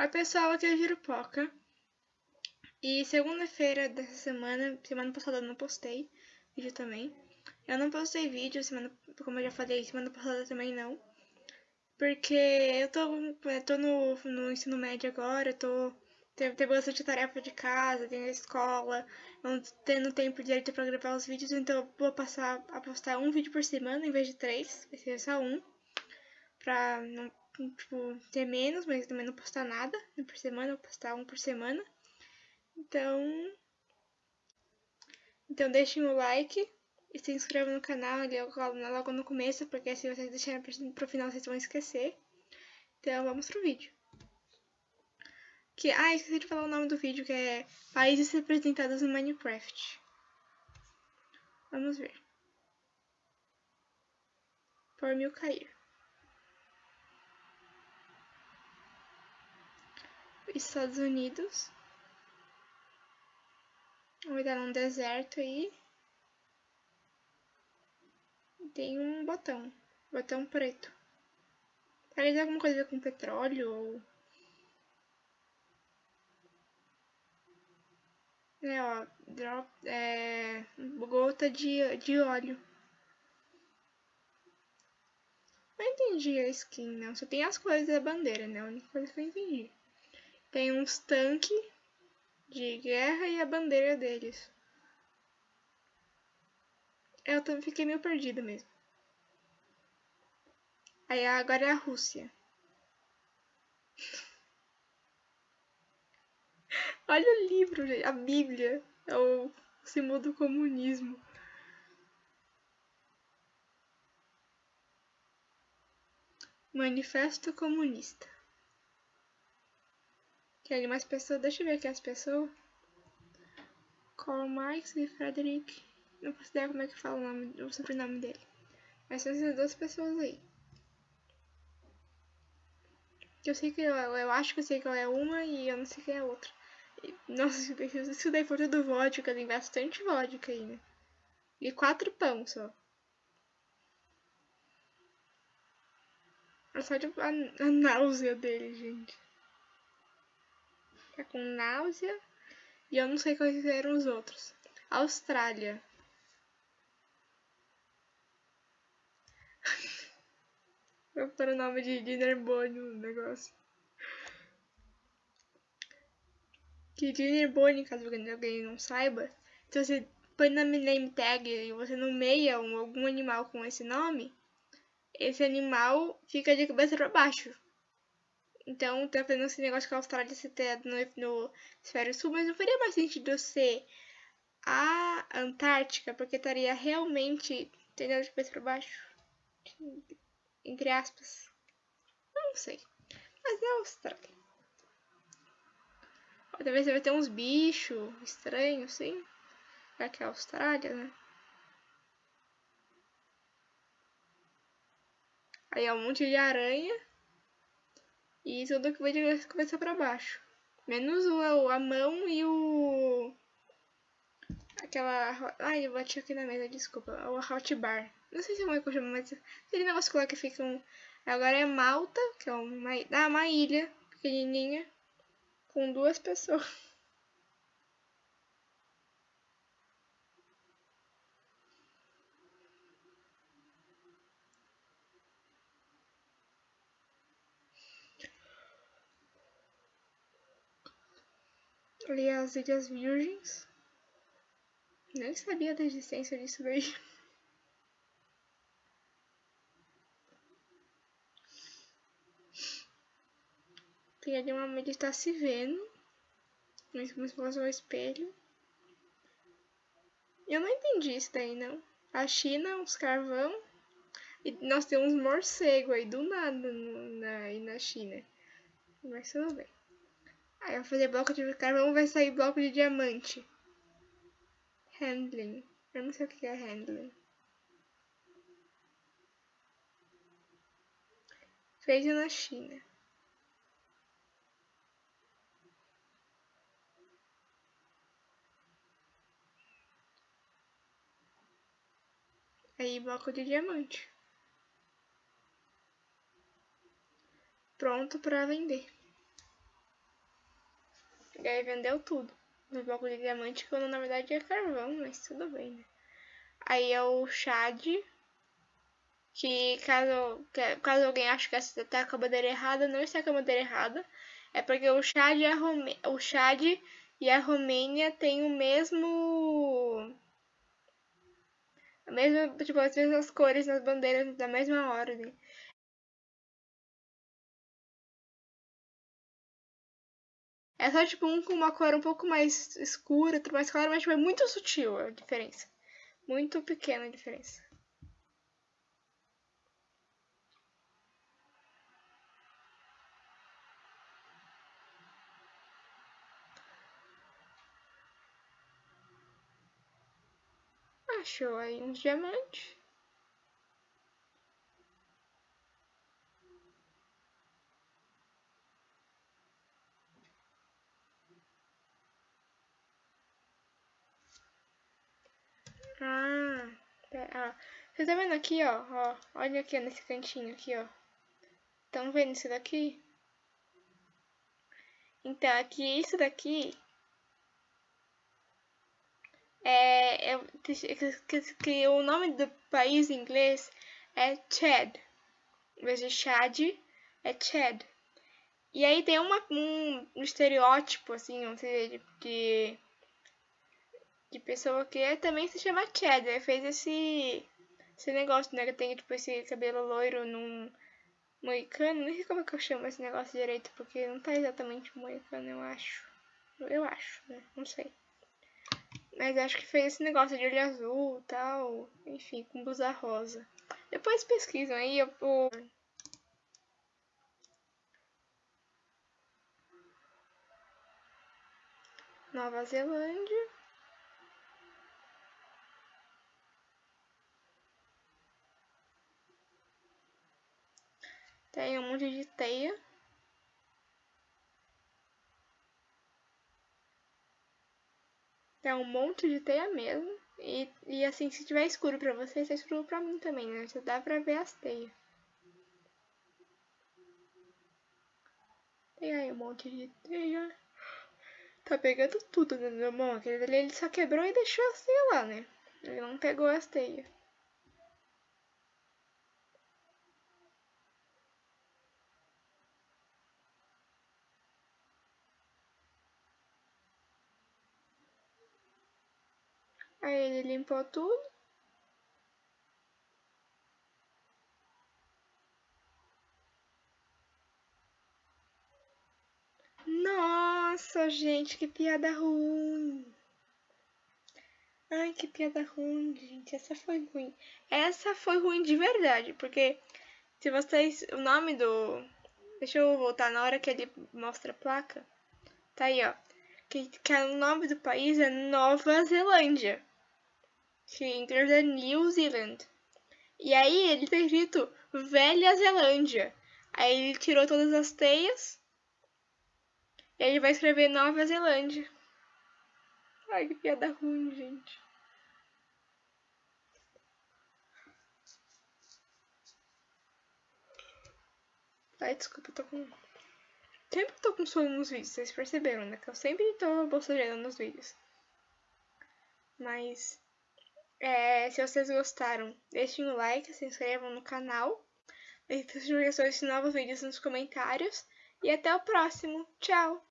Oi pessoal, aqui é a Girupoca. E segunda-feira dessa semana, semana passada eu não postei vídeo também. Eu não postei vídeo, semana, como eu já falei, semana passada também não. Porque eu tô, eu tô no, no ensino médio agora, tô tem, tem bastante tarefa de casa, tem a escola, não tendo tempo direito pra gravar os vídeos, então eu vou passar a postar um vídeo por semana em vez de três, vai ser só um. Pra não tipo, ter menos, mas também não postar nada né, por semana, vou postar um por semana. Então, então deixem o like e se inscrevam no canal ali logo no começo, porque se vocês deixarem pro final vocês vão esquecer. Então vamos pro vídeo. Que, ah, esqueci de falar o nome do vídeo, que é Países representados no Minecraft. Vamos ver. Por mil cair. Estados Unidos. Vou dar um deserto aí. Tem um botão. Botão preto. Parece alguma coisa com petróleo ou... É, ó, drop, é, gota de, de óleo. Não entendi a skin, não. Só tem as coisas da bandeira, né? A única coisa que eu entendi. Tem uns tanques de guerra e a bandeira deles. Eu também fiquei meio perdida mesmo. Aí agora é a Rússia. Olha o livro, a Bíblia. É o símbolo do comunismo. Manifesto Comunista. Tem mais pessoas. Deixa eu ver aqui as pessoas. Karl Marx e Frederick. Não posso ideia como é que fala o, nome, o sobrenome dele. Mas são essas duas pessoas aí. Eu sei que eu, eu acho que eu sei que ela é uma e eu não sei quem é a outra. E, nossa, isso daí for tudo vodka, tem bastante vodka aí, né? E quatro pão só. É só de a, a náusea dele, gente com náusea. E eu não sei quais eram os outros. Austrália. Vou pôr o nome de Dinner Bone no negócio. Que Dinner Bone, caso alguém não saiba, se você põe na name tag e você nomeia um, algum animal com esse nome, esse animal fica de cabeça para baixo. Então, tá fazendo esse negócio com a Austrália ser no, no Esfera Sul, mas não faria mais sentido ser a Antártica, porque estaria realmente tendendo de cabeça para baixo. Entre aspas. Não sei. Mas é a Austrália. Talvez você vai ter uns bichos estranhos, sim. Já que é a Austrália, né? Aí é um monte de aranha. E tudo que vai de cabeça para baixo. Menos o, a mão e o... Aquela... Ai, eu bati aqui na mesa, desculpa. O hot bar. Não sei se é uma coisa, mas aquele negócio lá que fica um... Agora é Malta, que é uma, ah, uma ilha pequenininha com duas pessoas. Ali as Ilhas Virgens. Nem sabia da existência disso daí. Tem ali uma ele está se vendo. Como se fosse um espelho. Eu não entendi isso daí, não. A China, uns carvão. E nós temos morcego aí do nada na, aí na China. Mas tudo bem. Vou fazer bloco de carvão, vai sair bloco de diamante. Handling. Eu não sei o que é handling. Feito na China. Aí, bloco de diamante. Pronto para vender. Aí vendeu tudo. No bloco de diamante, quando na verdade é carvão, mas tudo bem, né? Aí é o Chad, que caso, caso alguém ache que essa tá com a bandeira errada, não está com a bandeira errada. É porque o Chad e a, Rome... o Chad e a Romênia têm o mesmo... A mesma, tipo, as mesmas cores nas bandeiras da mesma ordem. É só tipo um com uma cor um pouco mais escura, outro mais clara, mas tipo, é muito sutil a diferença. Muito pequena a diferença. Achou aí uns diamantes. Ah, ah, você tá vendo aqui, ó, ó, olha aqui nesse cantinho aqui, ó. Estão vendo isso daqui? Então, aqui, isso daqui é, é que, que, o nome do país em inglês é Chad. Em vez de Chad, é Chad. E aí tem uma, um, um estereótipo, assim, sei, de, de de pessoa que também se chama. Ele fez esse, esse negócio, né? Que tem tipo esse cabelo loiro num moicano. Nem sei como é que eu chamo esse negócio direito, porque não tá exatamente moicano, eu acho. Eu acho, né? Não sei. Mas acho que fez esse negócio de olho azul tal. Enfim, com blusa rosa. Depois pesquisam aí. O... Nova Zelândia. Tem um monte de teia. Tem um monte de teia mesmo. E, e assim, se tiver escuro pra você, é escuro pra mim também, né? Já dá pra ver as teias. Tem aí um monte de teia. Tá pegando tudo minha mão. Aquele ali ele só quebrou e deixou as teias lá, né? Ele não pegou as teias. Aí ele limpou tudo. Nossa, gente, que piada ruim. Ai, que piada ruim, gente. Essa foi ruim. Essa foi ruim de verdade, porque se vocês. O nome do. Deixa eu voltar na hora que ele mostra a placa. Tá aí, ó. Que, que o nome do país é Nova Zelândia inglês é New Zealand. E aí ele tá escrito Velha Zelândia. Aí ele tirou todas as teias. E ele vai escrever Nova Zelândia. Ai, que piada ruim, gente. Ai, desculpa, eu tô com... Sempre tô com sono nos vídeos, vocês perceberam, né? Que eu sempre tô bocejando nos vídeos. Mas... É, se vocês gostaram, deixem o like, se inscrevam no canal, deixem sugestões de novos vídeos nos comentários e até o próximo. Tchau!